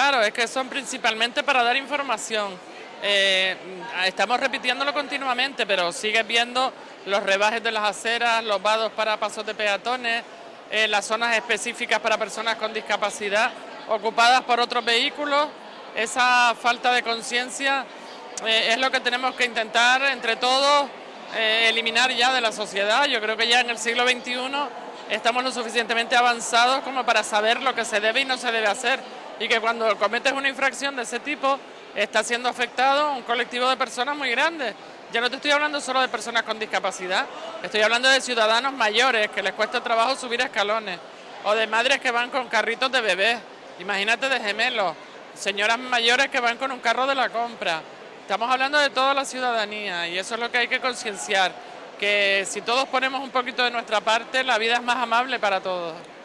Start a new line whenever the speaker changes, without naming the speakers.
Claro, es que son principalmente para dar información. Eh, estamos repitiéndolo continuamente, pero sigues viendo los rebajes de las aceras, los vados para pasos de peatones, eh, las zonas específicas para personas con discapacidad ocupadas por otros vehículos. Esa falta de conciencia eh, es lo que tenemos que intentar entre todos eliminar ya de la sociedad. Yo creo que ya en el siglo XXI estamos lo suficientemente avanzados como para saber lo que se debe y no se debe hacer y que cuando cometes una infracción de ese tipo está siendo afectado un colectivo de personas muy grande. Ya no te estoy hablando solo de personas con discapacidad, estoy hablando de ciudadanos mayores que les cuesta trabajo subir escalones o de madres que van con carritos de bebés, imagínate de gemelos, señoras mayores que van con un carro de la compra. Estamos hablando de toda la ciudadanía y eso es lo que hay que concienciar, que si todos ponemos un poquito de nuestra parte, la vida es más amable para todos.